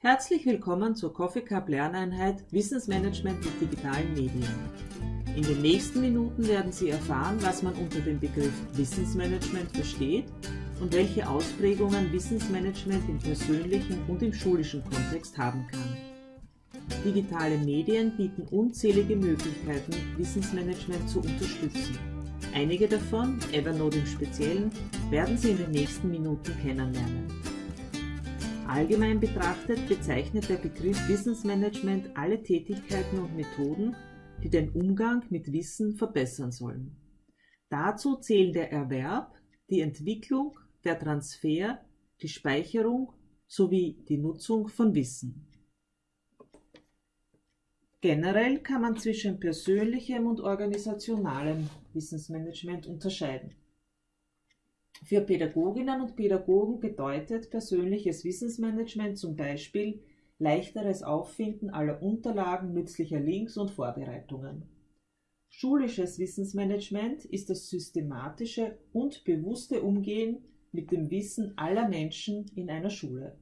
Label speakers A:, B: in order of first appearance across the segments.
A: Herzlich willkommen zur Coffee Cup Lerneinheit Wissensmanagement mit digitalen Medien. In den nächsten Minuten werden Sie erfahren, was man unter dem Begriff Wissensmanagement versteht und welche Ausprägungen Wissensmanagement im persönlichen und im schulischen Kontext haben kann. Digitale Medien bieten unzählige Möglichkeiten, Wissensmanagement zu unterstützen. Einige davon, Evernote im Speziellen, werden Sie in den nächsten Minuten kennenlernen. Allgemein betrachtet bezeichnet der Begriff Wissensmanagement alle Tätigkeiten und Methoden, die den Umgang mit Wissen verbessern sollen. Dazu zählen der Erwerb, die Entwicklung, der Transfer, die Speicherung sowie die Nutzung von Wissen. Generell kann man zwischen persönlichem und organisationalem Wissensmanagement unterscheiden. Für Pädagoginnen und Pädagogen bedeutet persönliches Wissensmanagement zum Beispiel leichteres Auffinden aller Unterlagen, nützlicher Links und Vorbereitungen. Schulisches Wissensmanagement ist das systematische und bewusste Umgehen mit dem Wissen aller Menschen in einer Schule.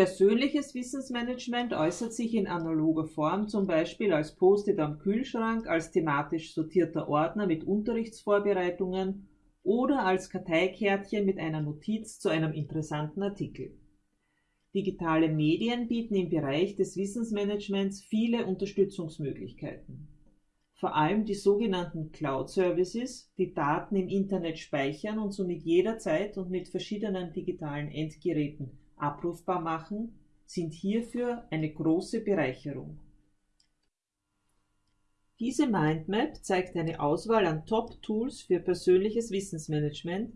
A: Persönliches Wissensmanagement äußert sich in analoger Form zum Beispiel als Post-it am Kühlschrank, als thematisch sortierter Ordner mit Unterrichtsvorbereitungen oder als Karteikärtchen mit einer Notiz zu einem interessanten Artikel. Digitale Medien bieten im Bereich des Wissensmanagements viele Unterstützungsmöglichkeiten. Vor allem die sogenannten Cloud Services, die Daten im Internet speichern und somit jederzeit und mit verschiedenen digitalen Endgeräten abrufbar machen, sind hierfür eine große Bereicherung. Diese Mindmap zeigt eine Auswahl an Top-Tools für persönliches Wissensmanagement,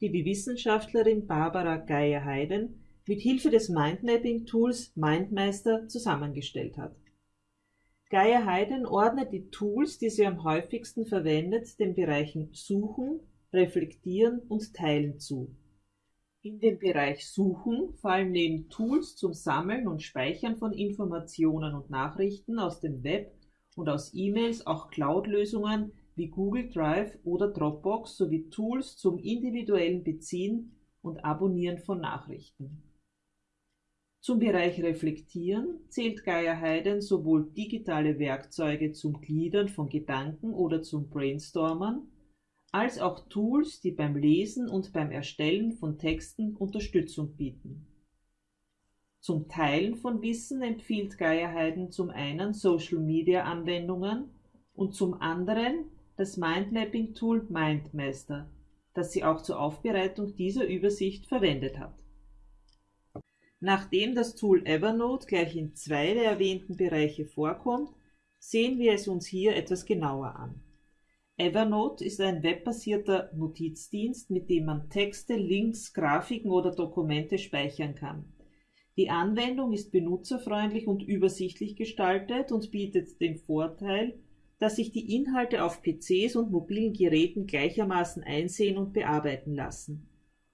A: die die Wissenschaftlerin Barbara Geier-Heiden mit Hilfe des Mindmapping-Tools MindMeister zusammengestellt hat. Geier-Heiden ordnet die Tools, die sie am häufigsten verwendet, den Bereichen Suchen, Reflektieren und Teilen zu. In den Bereich Suchen fallen neben Tools zum Sammeln und Speichern von Informationen und Nachrichten aus dem Web und aus E-Mails auch Cloud-Lösungen wie Google Drive oder Dropbox sowie Tools zum individuellen Beziehen und Abonnieren von Nachrichten. Zum Bereich Reflektieren zählt Gaia Heiden sowohl digitale Werkzeuge zum Gliedern von Gedanken oder zum Brainstormen als auch Tools, die beim Lesen und beim Erstellen von Texten Unterstützung bieten. Zum Teilen von Wissen empfiehlt Gaia Heiden zum einen Social-Media-Anwendungen und zum anderen das Mindmapping-Tool MindMaster, das sie auch zur Aufbereitung dieser Übersicht verwendet hat. Nachdem das Tool Evernote gleich in zwei der erwähnten Bereiche vorkommt, sehen wir es uns hier etwas genauer an. Evernote ist ein webbasierter Notizdienst, mit dem man Texte, Links, Grafiken oder Dokumente speichern kann. Die Anwendung ist benutzerfreundlich und übersichtlich gestaltet und bietet den Vorteil, dass sich die Inhalte auf PCs und mobilen Geräten gleichermaßen einsehen und bearbeiten lassen.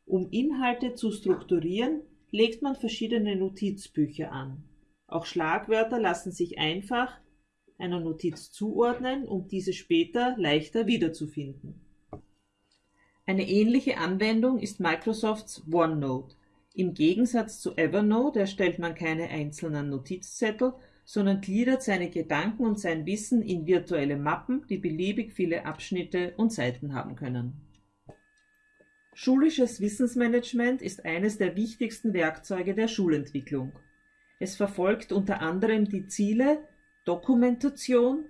A: Um Inhalte zu strukturieren, legt man verschiedene Notizbücher an. Auch Schlagwörter lassen sich einfach einer Notiz zuordnen, um diese später leichter wiederzufinden. Eine ähnliche Anwendung ist Microsofts OneNote. Im Gegensatz zu Evernote erstellt man keine einzelnen Notizzettel, sondern gliedert seine Gedanken und sein Wissen in virtuelle Mappen, die beliebig viele Abschnitte und Seiten haben können. Schulisches Wissensmanagement ist eines der wichtigsten Werkzeuge der Schulentwicklung. Es verfolgt unter anderem die Ziele, Dokumentation,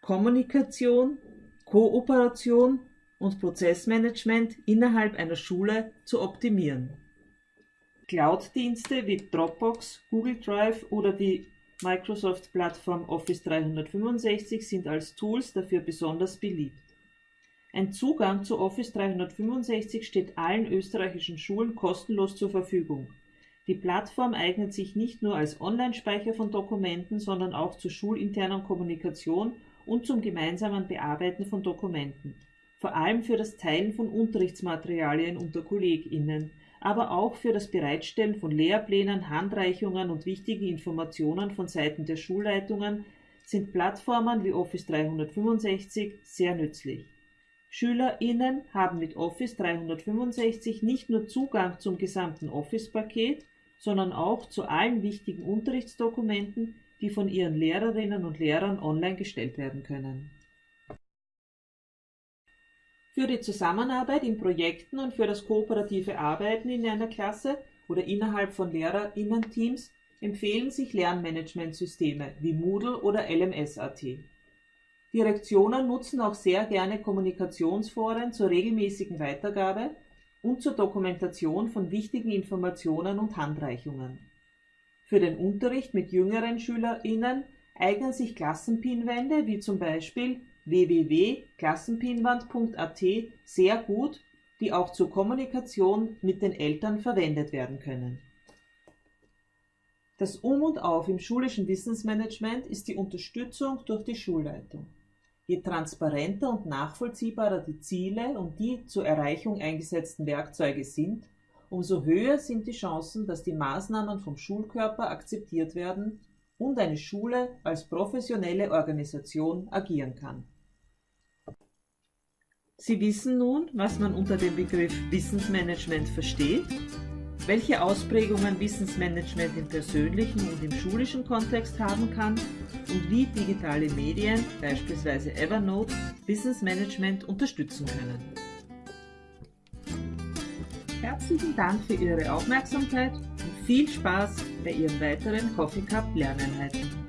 A: Kommunikation, Kooperation und Prozessmanagement innerhalb einer Schule zu optimieren. Cloud-Dienste wie Dropbox, Google Drive oder die Microsoft-Plattform Office 365 sind als Tools dafür besonders beliebt. Ein Zugang zu Office 365 steht allen österreichischen Schulen kostenlos zur Verfügung. Die Plattform eignet sich nicht nur als Online-Speicher von Dokumenten, sondern auch zur schulinternen Kommunikation und zum gemeinsamen Bearbeiten von Dokumenten, vor allem für das Teilen von Unterrichtsmaterialien unter KollegInnen, aber auch für das Bereitstellen von Lehrplänen, Handreichungen und wichtigen Informationen von Seiten der Schulleitungen sind Plattformen wie Office 365 sehr nützlich. SchülerInnen haben mit Office 365 nicht nur Zugang zum gesamten Office-Paket, sondern auch zu allen wichtigen Unterrichtsdokumenten, die von ihren Lehrerinnen und Lehrern online gestellt werden können. Für die Zusammenarbeit in Projekten und für das kooperative Arbeiten in einer Klasse oder innerhalb von LehrerInnen-Teams empfehlen sich Lernmanagementsysteme wie Moodle oder LMS.at. Direktionen nutzen auch sehr gerne Kommunikationsforen zur regelmäßigen Weitergabe und zur Dokumentation von wichtigen Informationen und Handreichungen. Für den Unterricht mit jüngeren SchülerInnen eignen sich Klassenpinwände wie zum Beispiel www.klassenpinwand.at sehr gut, die auch zur Kommunikation mit den Eltern verwendet werden können. Das Um und Auf im schulischen Wissensmanagement ist die Unterstützung durch die Schulleitung. Je transparenter und nachvollziehbarer die Ziele und die zur Erreichung eingesetzten Werkzeuge sind, umso höher sind die Chancen, dass die Maßnahmen vom Schulkörper akzeptiert werden und eine Schule als professionelle Organisation agieren kann. Sie wissen nun, was man unter dem Begriff Wissensmanagement versteht, welche Ausprägungen Wissensmanagement im persönlichen und im schulischen Kontext haben kann und wie digitale Medien, beispielsweise Evernote, Wissensmanagement unterstützen können. Herzlichen Dank für Ihre Aufmerksamkeit und viel Spaß bei Ihren weiteren Coffee Cup Lerneinheiten.